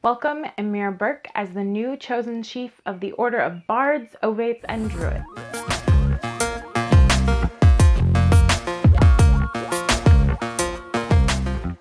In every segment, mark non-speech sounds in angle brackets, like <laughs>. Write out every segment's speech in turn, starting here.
Welcome Eimear Burke as the new chosen chief of the Order of Bards, Ovates, and Druids.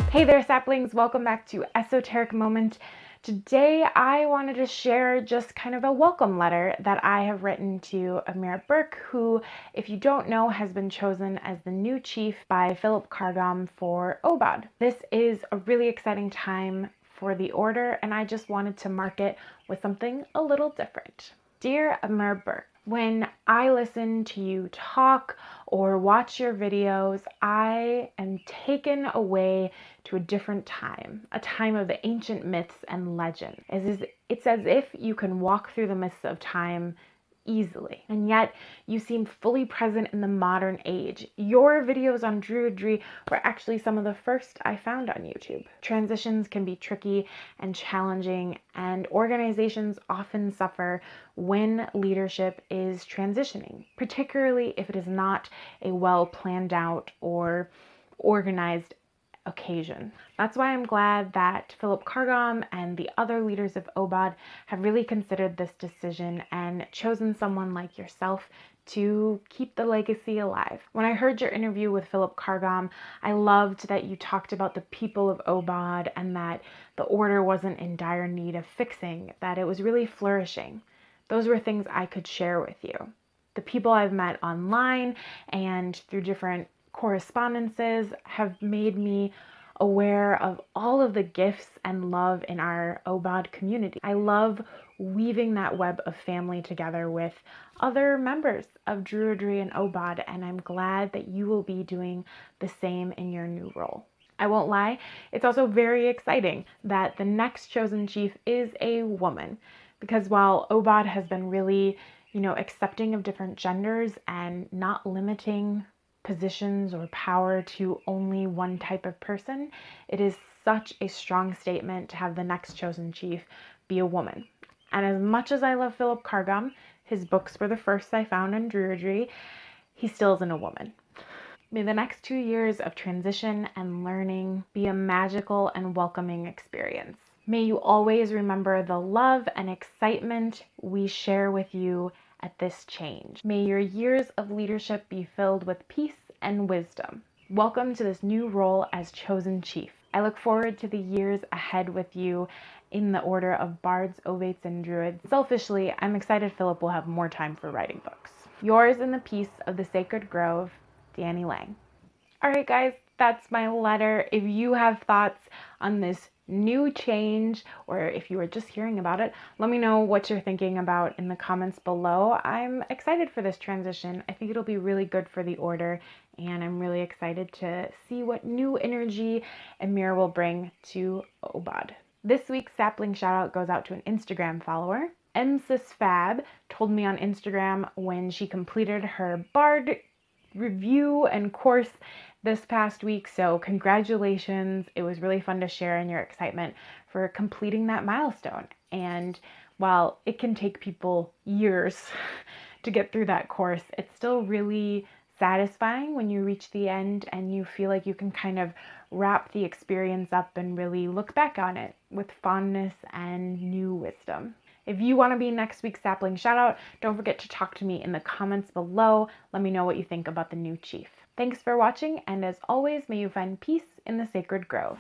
Hey there, saplings. Welcome back to Esoteric Moment. Today, I wanted to share just kind of a welcome letter that I have written to Eimear Burke, who, if you don't know, has been chosen as the new chief by Philip Carr-Gomm for Obod. This is a really exciting time for the order, and I just wanted to mark it with something a little different. Dear Eimear Burke, when I listen to you talk or watch your videos, I am taken away to a different time, a time of the ancient myths and legends. It's as if you can walk through the mists of time easily. And yet you seem fully present in the modern age. Your videos on Druidry were actually some of the first I found on YouTube. Transitions can be tricky and challenging, and organizations often suffer when leadership is transitioning, particularly if it is not a well planned out or organized occasion. That's why I'm glad that Philip Carr-Gomm and the other leaders of OBOD have really considered this decision and chosen someone like yourself to keep the legacy alive. When I heard your interview with Philip Carr-Gomm, I loved that you talked about the people of OBOD and that the order wasn't in dire need of fixing, that it was really flourishing. Those were things I could share with you. The people I've met online and through different correspondences have made me aware of all of the gifts and love in our OBOD community. I love weaving that web of family together with other members of Druidry and OBOD, and I'm glad that you will be doing the same in your new role. I won't lie, it's also very exciting that the next chosen chief is a woman, because while OBOD has been really, you know, accepting of different genders and not limiting positions or power to only one type of person, it is such a strong statement to have the next chosen chief be a woman. And as much as I love Philip Carr-Gomm, his books were the first I found on Druidry, he still isn't a woman. May the next two years of transition and learning be a magical and welcoming experience. May you always remember the love and excitement we share with you at this change. May your years of leadership be filled with peace and wisdom. Welcome to this new role as chosen chief. I look forward to the years ahead with you in the order of bards, ovates, and druids. Selfishly, I'm excited Philip will have more time for writing books. Yours in the peace of the sacred grove, Danny Lang. All right, guys, that's my letter. If you have thoughts on this new change or if you were just hearing about it, let me know what you're thinking about in the comments below. I'm excited for this transition. I think it'll be really good for the order and I'm really excited to see what new energy Eimear will bring to OBOD. This week's sapling shoutout goes out to an Instagram follower. MSisFab told me on Instagram when she completed her Bard review and course this past week. So, congratulations. It was really fun to share in your excitement for completing that milestone. And while it can take people years <laughs> to get through that course, it's still really satisfying when you reach the end and you feel like you can kind of wrap the experience up and really look back on it with fondness and new wisdom. If you want to be next week's sapling shoutout, don't forget to talk to me in the comments below. Let me know what you think about the new chief. Thanks for watching, and as always, may you find peace in the sacred grove.